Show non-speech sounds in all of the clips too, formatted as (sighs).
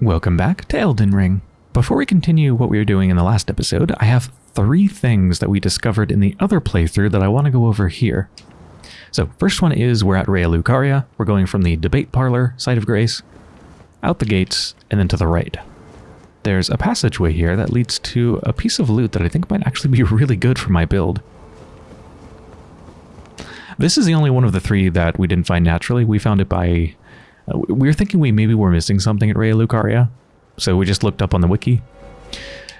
Welcome back to Elden Ring. Before we continue what we were doing in the last episode, I have three things that we discovered in the other playthrough that I want to go over here. So, first one is we're at Raya Lucaria. We're going from the debate parlor, site of grace, out the gates, and then to the right. There's a passageway here that leads to a piece of loot that I think might actually be (laughs) really good for my build. This is the only one of the three that we didn't find naturally. We found it by uh, we were thinking we maybe were missing something at Raya Lucaria, so we just looked up on the wiki,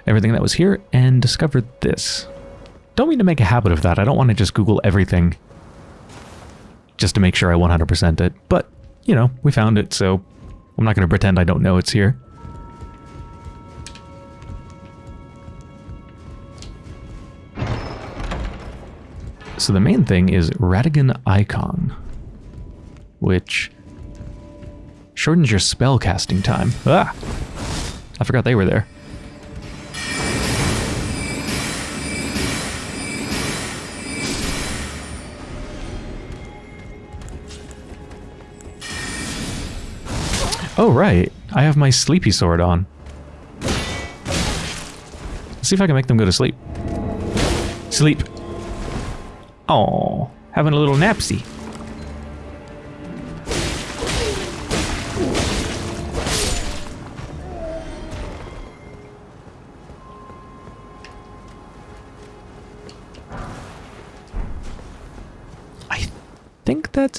everything that was here, and discovered this. Don't mean to make a habit of that. I don't want to just Google everything just to make sure I 100% it, but, you know, we found it, so I'm not going to pretend I don't know it's here. So the main thing is Radagon Icon, which Shortens your spell casting time. Ah! I forgot they were there. Oh, right. I have my sleepy sword on. Let's see if I can make them go to sleep. Sleep. Oh, having a little napsy.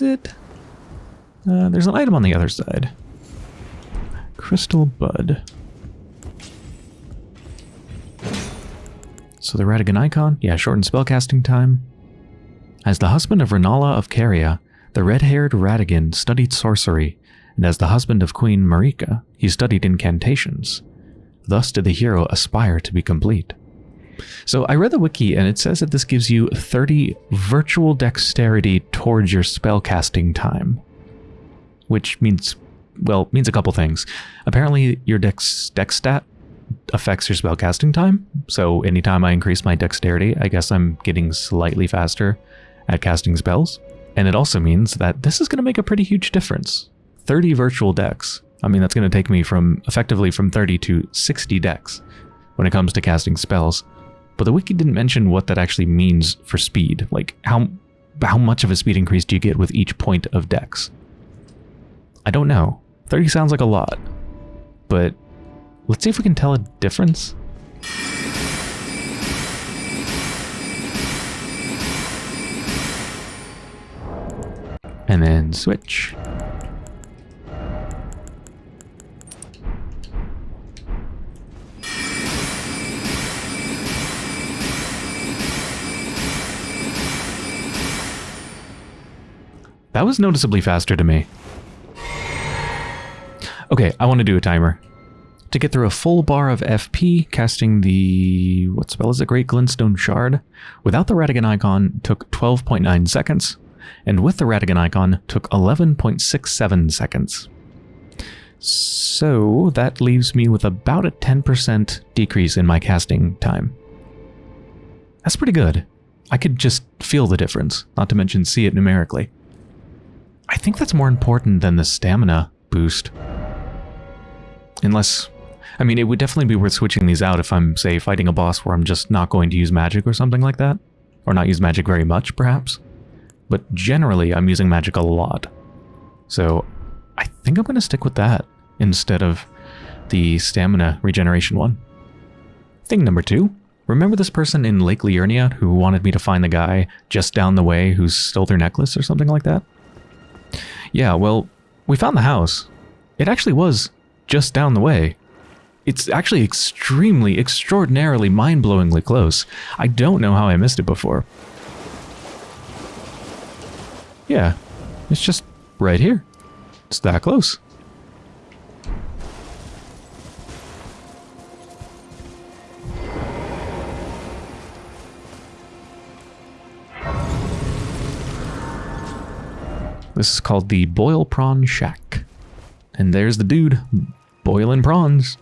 It. Uh, there's an item on the other side. Crystal Bud. So the Radagon icon, yeah, shortened spellcasting time. As the husband of Rennala of Caria, the red-haired Radagon studied sorcery, and as the husband of Queen Marika, he studied incantations. Thus did the hero aspire to be complete. So I read the wiki and it says that this gives you 30 virtual dexterity towards your spellcasting time. Which means, well, means a couple things. Apparently your dex, dex stat affects your spellcasting time. So anytime I increase my dexterity, I guess I'm getting slightly faster at casting spells. And it also means that this is going to make a pretty huge difference. 30 virtual dex. I mean, that's going to take me from effectively from 30 to 60 dex when it comes to casting spells. But the wiki didn't mention what that actually means for speed. Like, how, how much of a speed increase do you get with each point of dex? I don't know. 30 sounds like a lot. But let's see if we can tell a difference. And then switch. That was noticeably faster to me. Okay, I want to do a timer. To get through a full bar of FP, casting the... what spell is it? Great Glintstone Shard, without the Radagon icon took 12.9 seconds, and with the Radagon icon took 11.67 seconds. So that leaves me with about a 10% decrease in my casting time. That's pretty good. I could just feel the difference, not to mention see it numerically. I think that's more important than the stamina boost. Unless... I mean, it would definitely be worth switching these out if I'm, say, fighting a boss where I'm just not going to use magic or something like that. Or not use magic very much, perhaps. But generally, I'm using magic a lot. So, I think I'm going to stick with that instead of the stamina regeneration one. Thing number two. Remember this person in Lake Liurnia who wanted me to find the guy just down the way who stole their necklace or something like that? Yeah, well, we found the house. It actually was just down the way. It's actually extremely, extraordinarily, mind-blowingly close. I don't know how I missed it before. Yeah, it's just right here. It's that close. This is called the Boil Prawn Shack. And there's the dude, boiling prawns.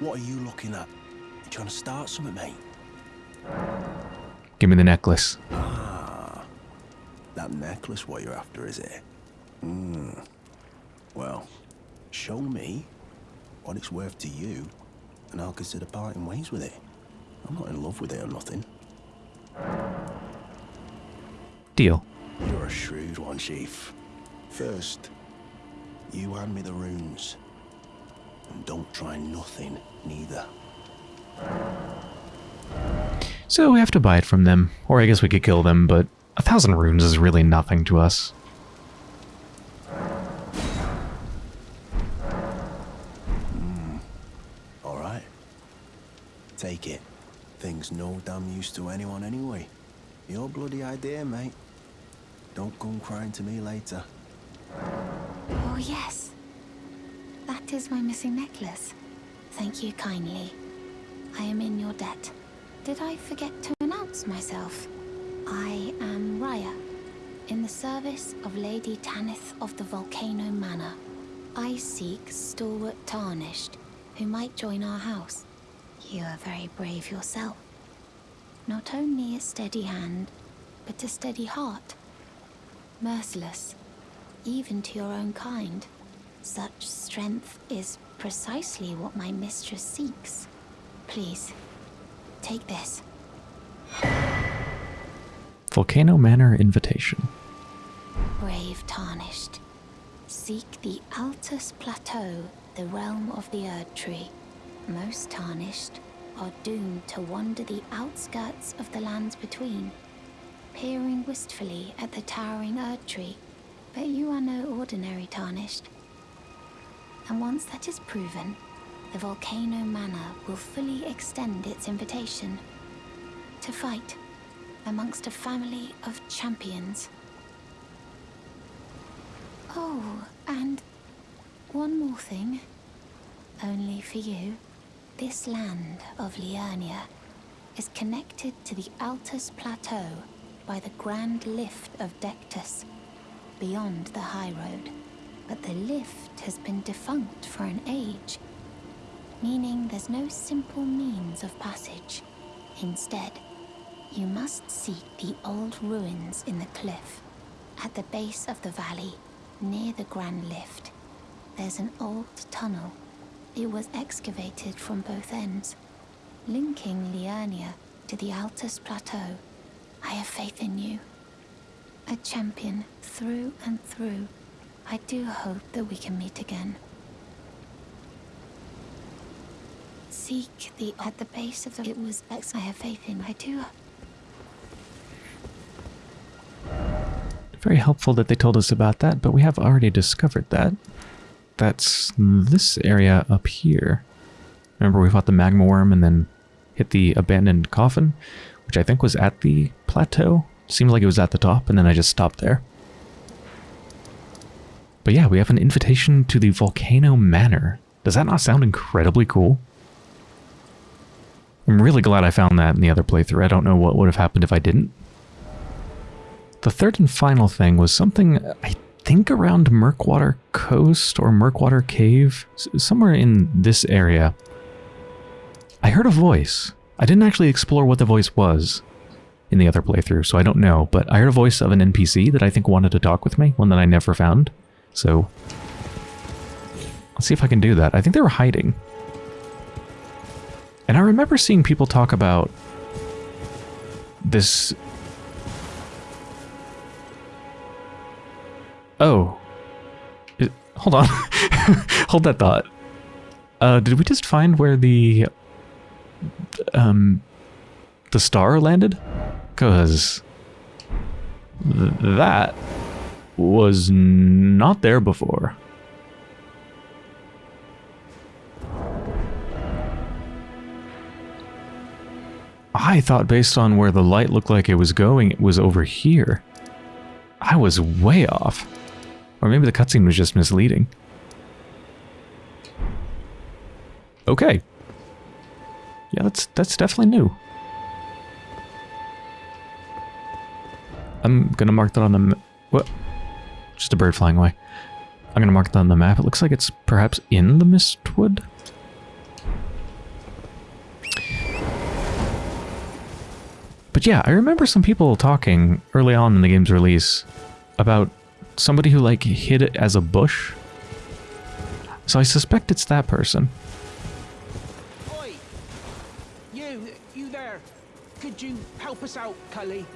What are you looking at? You trying to start something, mate? Give me the necklace. Ah, that necklace what you're after, is it? Hmm. Well, show me what it's worth to you, and I'll consider parting ways with it. I'm not in love with it or nothing. Deal. You're a shrewd one, Chief. First, you hand me the runes. And don't try nothing, neither. So we have to buy it from them, or I guess we could kill them, but a thousand runes is really nothing to us. Hmm, all right. Take it. Thing's no damn use to anyone anyway. Your bloody idea, mate. Don't come crying to me later. Oh, yes. That is my missing necklace. Thank you kindly. I am in your debt. Did I forget to announce myself? I am Rya, in the service of Lady Tanith of the Volcano Manor. I seek Stalwart Tarnished, who might join our house. You are very brave yourself. Not only a steady hand, but a steady heart. Merciless, even to your own kind. Such strength is precisely what my mistress seeks. Please, take this. Volcano Manor Invitation. Brave Tarnished. Seek the Altus Plateau, the realm of the Erd Tree. Most Tarnished are doomed to wander the outskirts of the lands between, peering wistfully at the towering Erd Tree. But you are no ordinary Tarnished. And once that is proven, the Volcano Manor will fully extend its invitation to fight amongst a family of champions. Oh, and one more thing. Only for you. This land of Liurnia is connected to the Altus Plateau by the Grand Lift of Dectus, beyond the High Road. But the lift has been defunct for an age, meaning there's no simple means of passage. Instead, you must seek the old ruins in the cliff. At the base of the valley, near the Grand Lift, there's an old tunnel. It was excavated from both ends, linking Liurnia to the Altus Plateau. I have faith in you. A champion through and through. I do hope that we can meet again. Seek the at the base of the it was ex I have faith in I do Very helpful that they told us about that, but we have already discovered that. That's this area up here. Remember we fought the magma worm and then hit the abandoned coffin, which I think was at the plateau. Seemed like it was at the top, and then I just stopped there. But yeah, we have an invitation to the Volcano Manor. Does that not sound incredibly cool? I'm really glad I found that in the other playthrough. I don't know what would have happened if I didn't. The third and final thing was something, I think around Murkwater Coast or Murkwater Cave, somewhere in this area. I heard a voice. I didn't actually explore what the voice was in the other playthrough, so I don't know, but I heard a voice of an NPC that I think wanted to talk with me, one that I never found. So, let's see if I can do that. I think they were hiding. And I remember seeing people talk about this Oh. It, hold on. (laughs) hold that thought. Uh, did we just find where the... Um... The star landed? Because... Th that was not there before. I thought based on where the light looked like it was going, it was over here. I was way off. Or maybe the cutscene was just misleading. Okay. Yeah, that's that's definitely new. I'm gonna mark that on the what? Just a bird flying away. I'm gonna mark that on the map. It looks like it's perhaps in the Mistwood. But yeah, I remember some people talking early on in the game's release about somebody who like hid it as a bush So I suspect it's that person. Help us out, Cully?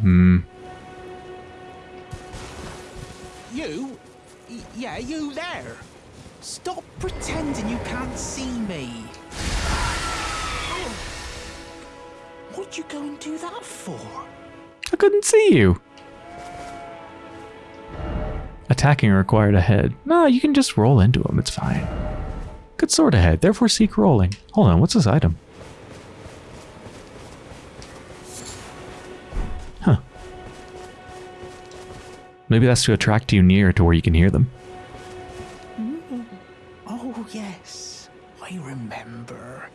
Hmm. You? Yeah, you there. Stop pretending you can't see me. What'd you go and do that for? I couldn't see you. Attacking required a head. No, you can just roll into him. It's fine. Good sword ahead, therefore seek rolling. Hold on, what's this item? Huh. Maybe that's to attract you near to where you can hear them. Mm. Oh, yes. I remember.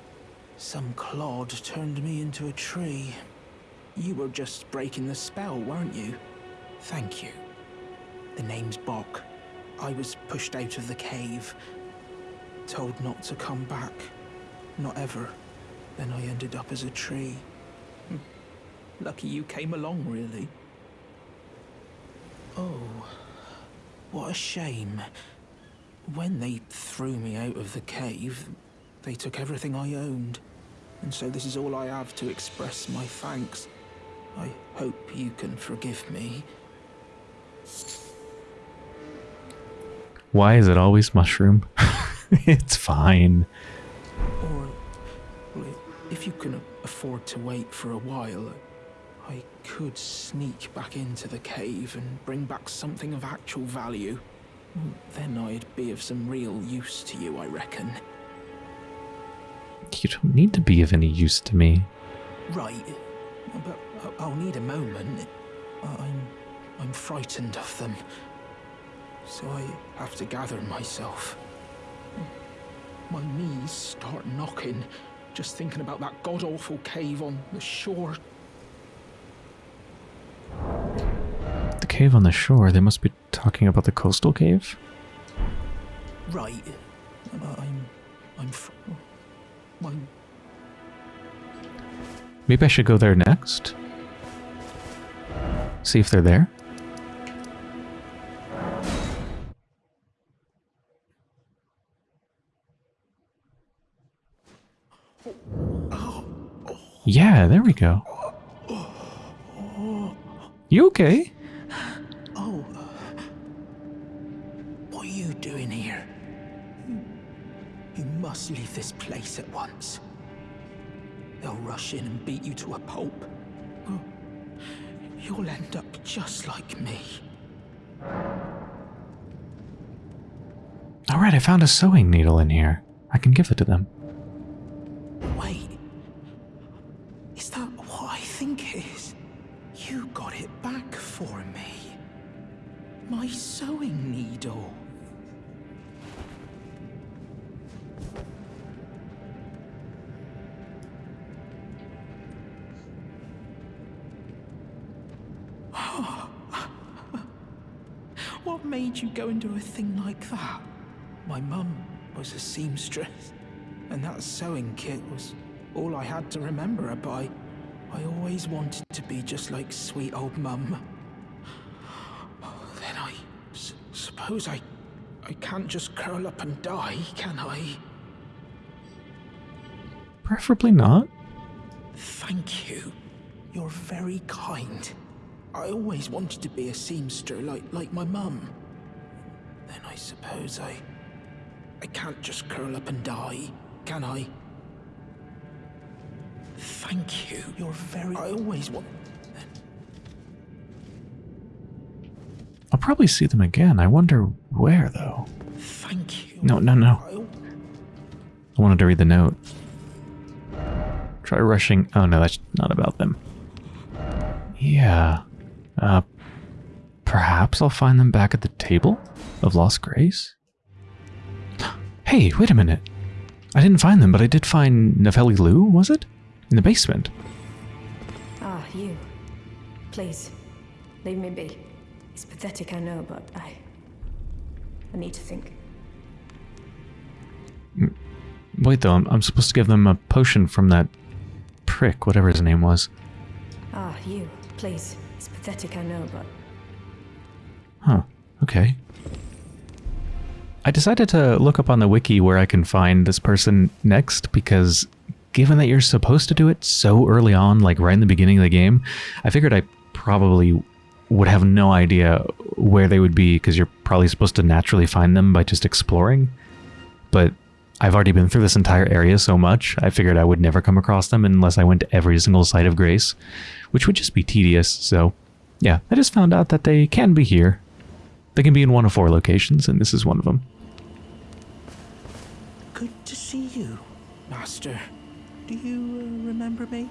Some clod turned me into a tree. You were just breaking the spell, weren't you? Thank you. The name's Bok. I was pushed out of the cave. Told not to come back. Not ever. Then I ended up as a tree. Hmm. Lucky you came along, really. Oh, what a shame. When they threw me out of the cave, they took everything I owned. And so this is all I have to express my thanks. I hope you can forgive me. Why is it always mushroom? (laughs) (laughs) it's fine. Or, if you can afford to wait for a while, I could sneak back into the cave and bring back something of actual value. Then I'd be of some real use to you, I reckon. You don't need to be of any use to me. Right, but I'll need a moment. I'm, I'm frightened of them, so I have to gather myself. My knees start knocking, just thinking about that god-awful cave on the shore. The cave on the shore, they must be talking about the coastal cave? Right, I- I'm, I'm, fr- oh, my Maybe I should go there next? See if they're there? Yeah, there we go. You okay? Oh. What are you doing here? You must leave this place at once. They'll rush in and beat you to a pulp. You'll end up just like me. Alright, I found a sewing needle in here. I can give it to them. Made you go and do a thing like that? My mum was a seamstress, and that sewing kit was all I had to remember her by. I always wanted to be just like sweet old mum. (sighs) Then I s- suppose I, I can't just curl up and die, can I? Preferably not. Thank you. You're very kind. I always wanted to be a seamster like like my mum. Suppose I I can't just curl up and die, can I? Thank you. You're very I always want I'll probably see them again. I wonder where, though. Thank you. No, no, no. I, I wanted to read the note. Try rushing. Oh no, that's not about them. Yeah. Uh, perhaps I'll find them back at the table of Lost Grace? Hey, wait a minute. I didn't find them, but I did find Nepheli Loux, was it? In the basement. Ah, you. Please, leave me be. It's pathetic, I know, but I. I need to think. Wait though, I'm, I'm supposed to give them a potion from that prick, whatever his name was. Ah, you. Please. It's pathetic, I know, but. Huh. Okay. I decided to look up on the wiki where I can find this person next because given that you're supposed to do it so early on, like right in the beginning of the game, I figured I probably would have no idea where they would be because you're probably supposed to naturally find them by just exploring. But I've already been through this entire area so much, I figured I would never come across them unless I went to every single site of grace, which would just be tedious, so yeah, I just found out that they can be here. They can be in one of four locations, and this is one of them. Good to see you, Master. Do you uh, remember me?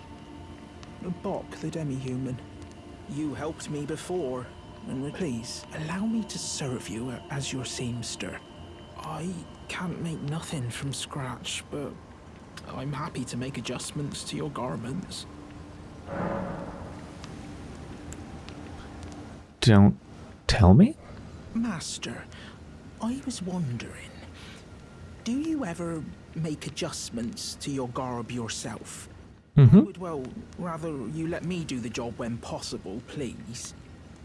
Bok, the demi-human. You helped me before, and please, allow me to serve you as your seamster. I can't make nothing from scratch, but I'm happy to make adjustments to your garments. Don't tell me? Master, I was wondering, do you ever make adjustments to your garb yourself? Mm-hmm. Would, well, rather you let me do the job when possible, please.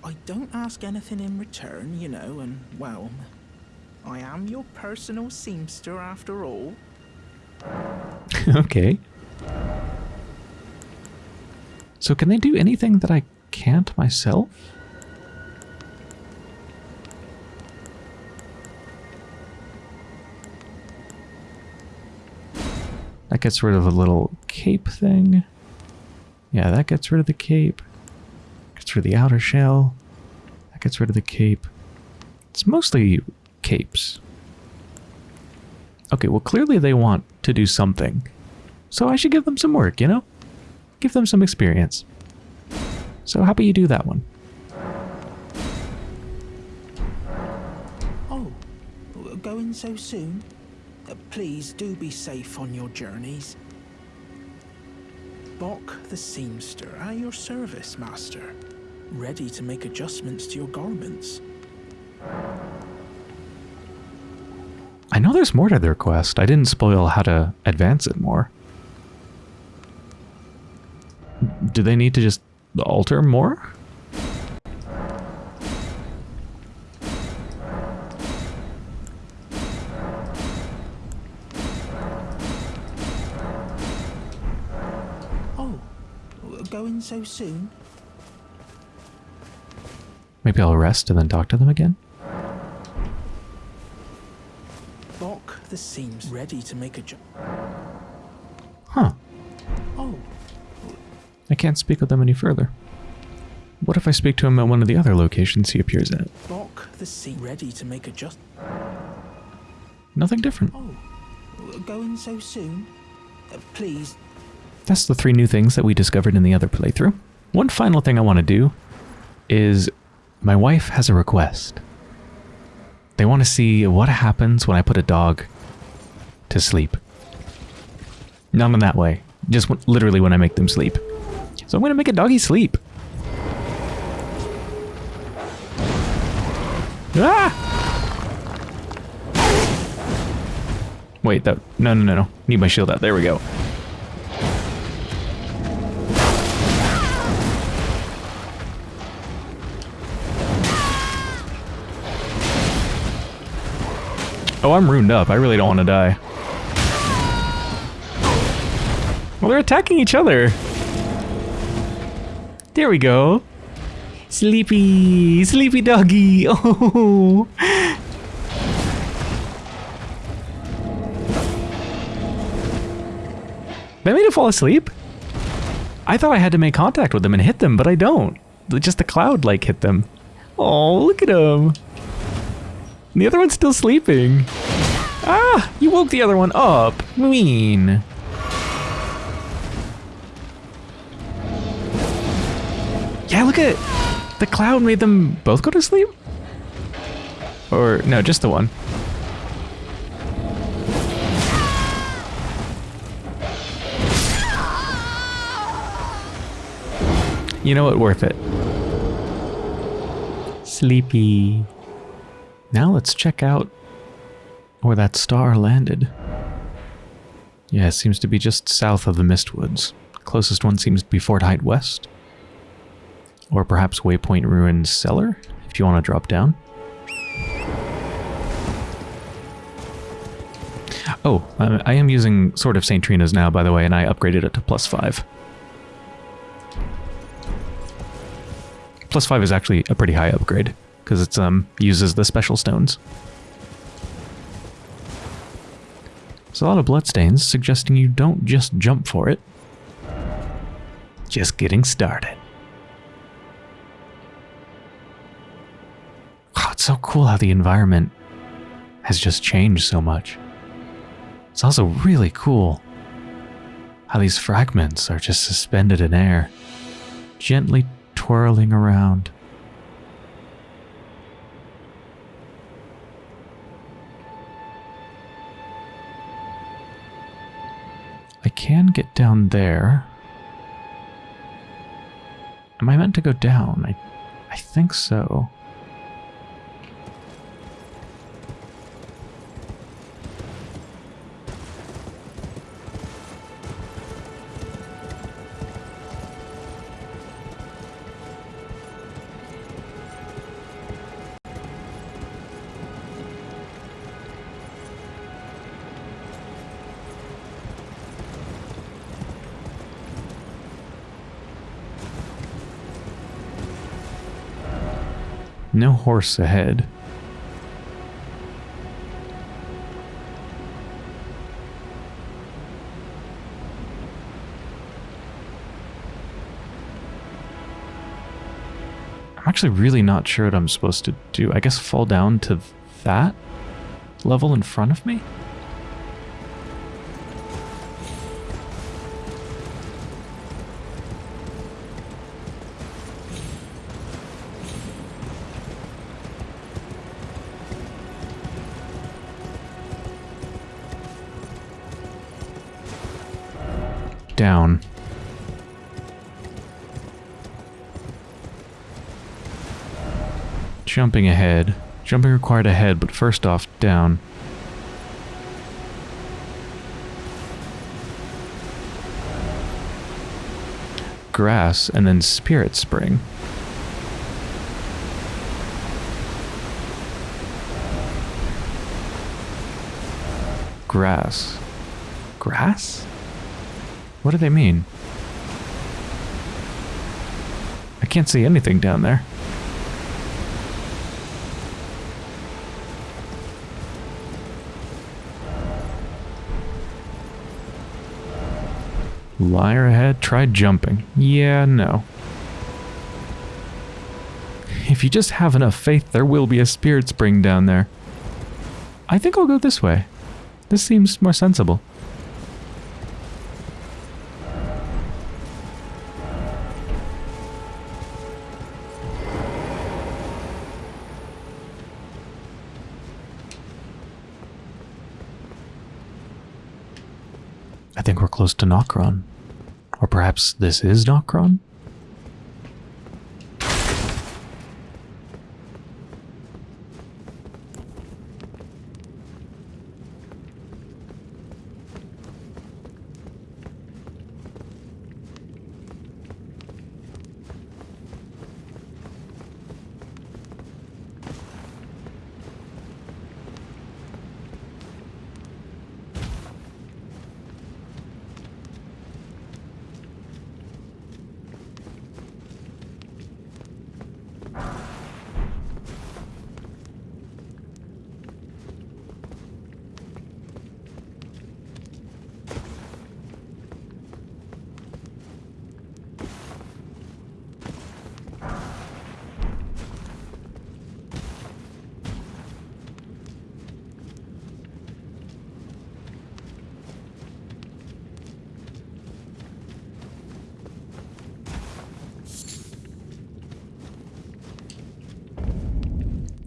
I don't ask anything in return, you know, and, well, I am your personal seamster after all. (laughs) okay. So can they do anything that I can't myself? Gets rid of the little cape thing. Yeah, that gets rid of the cape. Gets rid of the outer shell. That gets rid of the cape. It's mostly capes. Okay, well clearly they want to do something. So I should give them some work, you know? Give them some experience. So how about you do that one? Oh, going so soon? Uh, please do be safe on your journeys. Bok the seamster at your service, master. Ready to make adjustments to your garments. I know there's more to their quest. I didn't spoil how to advance it more. Do they need to just alter more? Soon? Maybe I'll rest and then talk to them again? Bok the seams ready to make a jump. Huh. Oh, I can't speak with them any further. What if I speak to him at one of the other locations he appears at? Bok the seam ready to make a just. Nothing different. Oh, going so soon? Uh, please, That's the three new things that we discovered in the other playthrough. One final thing I want to do is my wife has a request. They want to see what happens when I put a dog to sleep. Not in that way. Just literally when I make them sleep. So I'm going to make a doggy sleep. Ah! Wait, that no no no no. Need my shield out. There we go. Oh, I'm ruined up. I really don't want to die. Well, they're attacking each other. There we go. Sleepy, sleepy doggy. Oh. (laughs) They made it fall asleep. I thought I had to make contact with them and hit them, but I don't. Just the cloud like hit them. Oh, look at him. The other one's still sleeping. Ah, you woke the other one up. Mean. Yeah, look at it. The cloud made them both go to sleep? Or, no, just the one. You know what? Worth it. Sleepy. Now let's check out where that star landed. Yeah, it seems to be just south of the Mistwoods. Closest one seems to be Fort Haight West. Or perhaps Waypoint Ruins Cellar, if you want to drop down. Oh, I I am using Sword of St. Trina's now, by the way, and I upgraded it to plus 5. Plus 5 is actually a pretty high upgrade, because it um, uses the special stones. There's a lot of bloodstains, suggesting you don't just jump for it. Just getting started. Wow, it's so cool how the environment has just changed so much. It's also really cool how these fragments are just suspended in air, gently twirling around. I can get down there. Am I meant to go down? I, I think so. No horse ahead. I'm actually really not sure what I'm supposed to do. I guess fall down to that level in front of me? Jumping ahead. Jumping required ahead, but first off, down. Grass, and then Spirit Spring. Grass. Grass? What do they mean? I can't see anything down there. Liar ahead, try jumping. Yeah, no. If you just have enough faith, there will be a spirit spring down there. I think I'll go this way. This seems more sensible. I think we're close to Nokron. Or perhaps this is Nokron?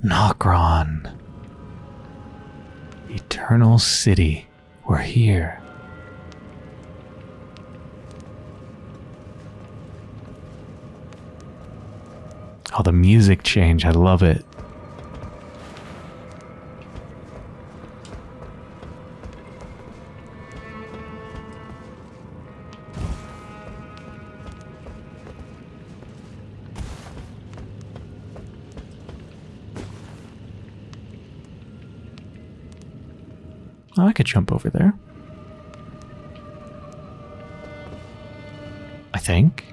Nokron. Eternal City. We're here. Oh, the music change. I love it. Jump over there. I think.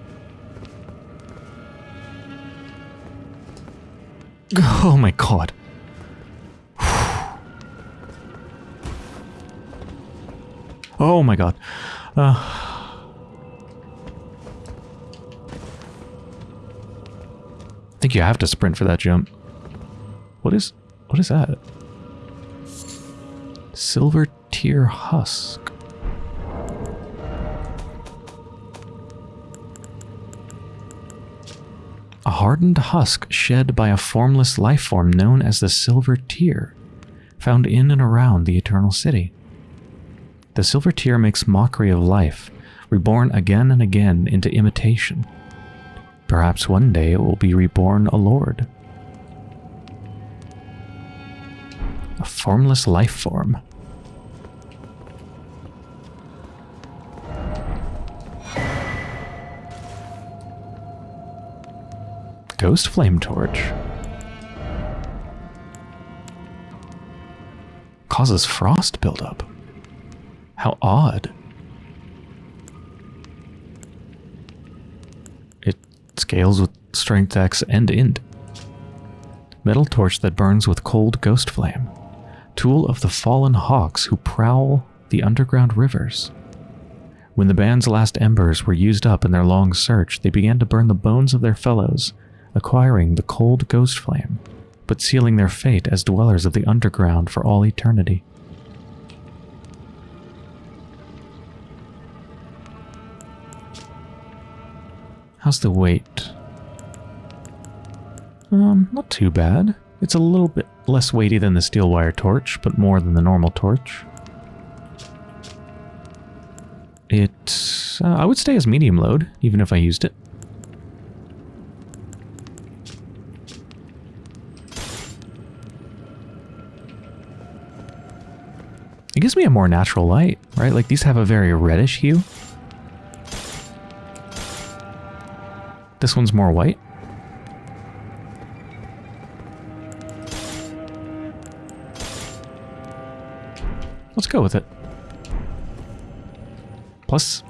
(laughs) Oh my god. (sighs) Oh my god. Uh, I think you have to sprint for that jump. What is what is that? Silver tear husk. A hardened husk shed by a formless life form known as the Silver Tear, found in and around the Eternal City. The Silver Tear makes mockery of life, reborn again and again into imitation. Perhaps one day it will be reborn a lord. A formless life form. Ghost Flame Torch. Causes frost buildup. How odd. It scales with strength X and int. Metal torch that burns with cold ghost flame. Tool of the fallen hawks who prowl the underground rivers. When the band's last embers were used up in their long search, they began to burn the bones of their fellows, acquiring the cold ghost flame, but sealing their fate as dwellers of the underground for all eternity. How's the weight? Um, not too bad. It's a little bit less weighty than the steel wire torch, but more than the normal torch. It, uh, I would stay as medium load, even if I used it. Gives me a more natural light, right? Like these have a very reddish hue. This one's more white. Let's go with it. Plus,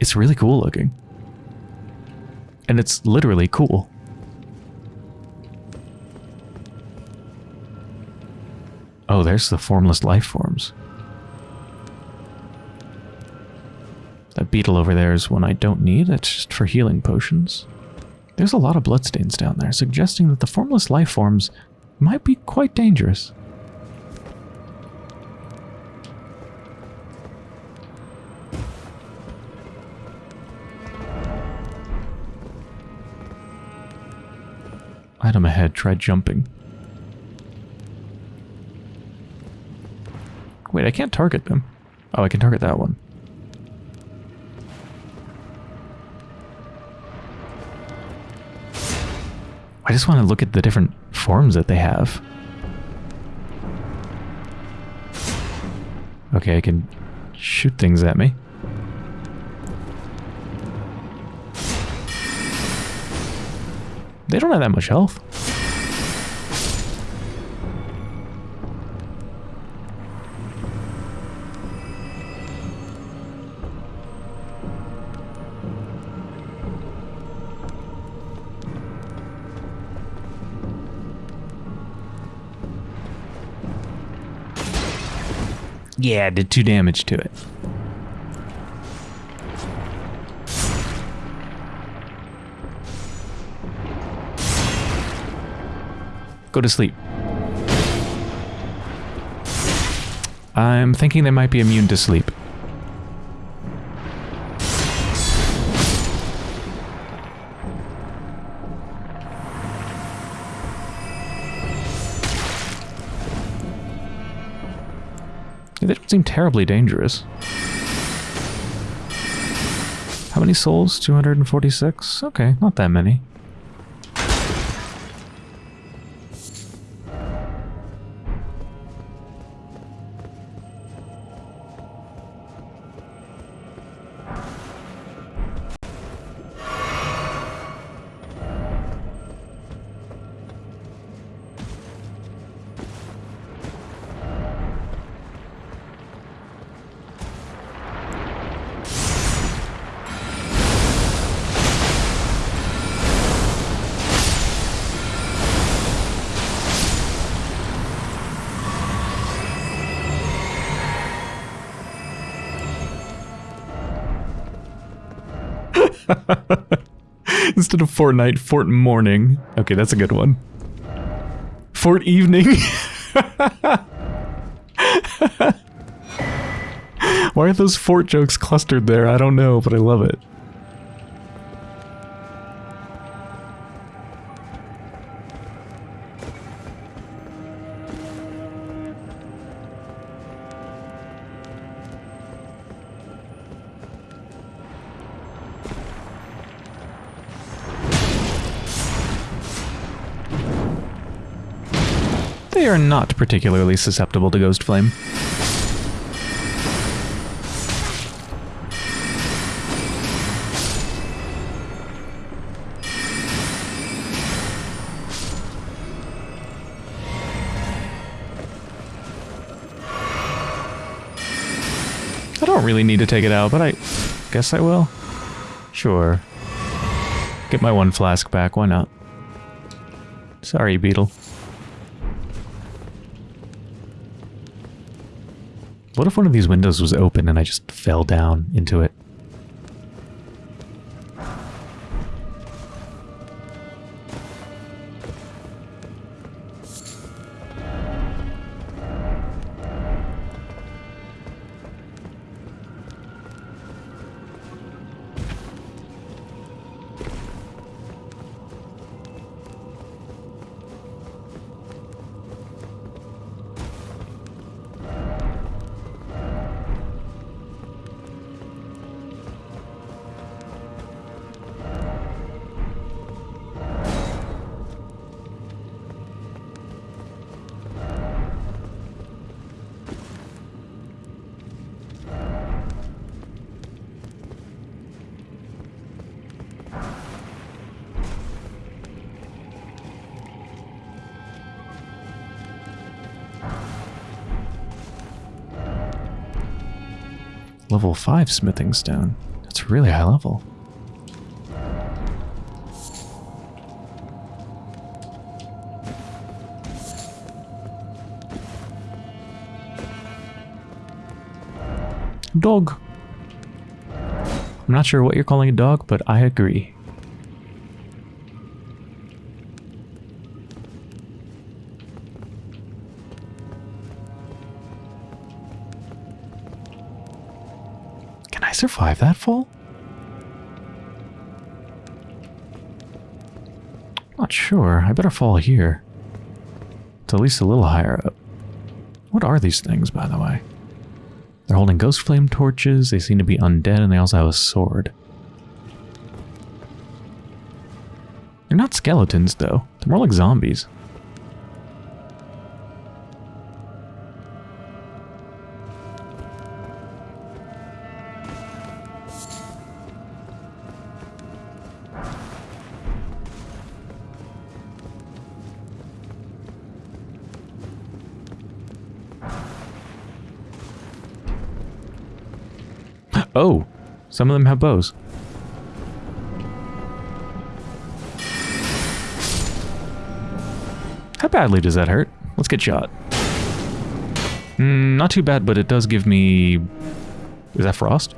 it's really cool looking. And it's literally cool. Oh, there's the formless life forms. That beetle over there is one I don't need. It's just for healing potions. There's a lot of bloodstains down there, suggesting that the formless life forms might be quite dangerous. Item ahead, try jumping. Wait, I can't target them. Oh, I can target that one. I just want to look at the different forms that they have. Okay, I can shoot things at me. They don't have that much health. Yeah, I did two damage to it. Go to sleep. I'm thinking they might be immune to sleep. Seem terribly dangerous. How many souls? 246? Okay, not that many. (laughs) Instead of Fortnite, Fort Morning. Okay, that's a good one. Fort Evening. (laughs) Why are those fort jokes clustered there? I don't know, but I love it. Not particularly susceptible to Ghost Flame. I don't really need to take it out, but I guess I will. Sure. Get my one flask back, why not? Sorry, Beetle. What if one of these windows was open and I just fell down into it? Level 5 smithing stone. That's really high level. Dog. I'm not sure what you're calling a dog, but I agree. Survive that fall? Not sure. I better fall here. It's at least a little higher up. What are these things, by the way? They're holding ghost flame torches, they seem to be undead, and they also have a sword. They're not skeletons, though. They're more like zombies. Some of them have bows. How badly does that hurt? Let's get shot. Mm, not too bad, but it does give me... Is that frost?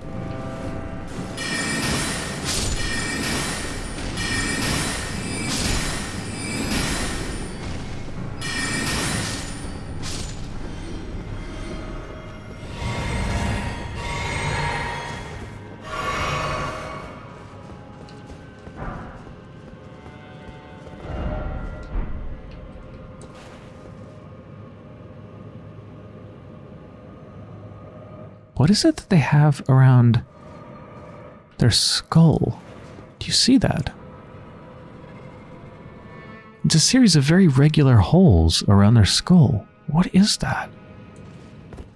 What is it that they have around their skull? Do you see that? It's a series of very regular holes around their skull. What is that?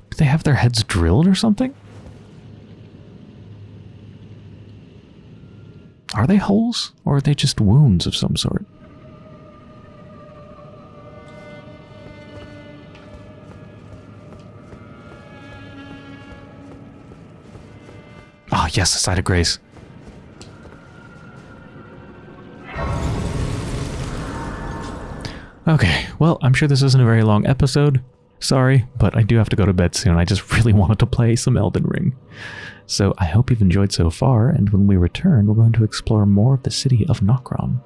Do they have their heads drilled or something? Are they holes, or are they just wounds of some sort? Yes, a site of grace. Okay, well, I'm sure this isn't a very long episode. Sorry, but I do have to go to bed soon. I just (laughs) really wanted to play some Elden Ring. So I hope you've enjoyed so far, and when we return, we're going to explore more of the city of Nokron.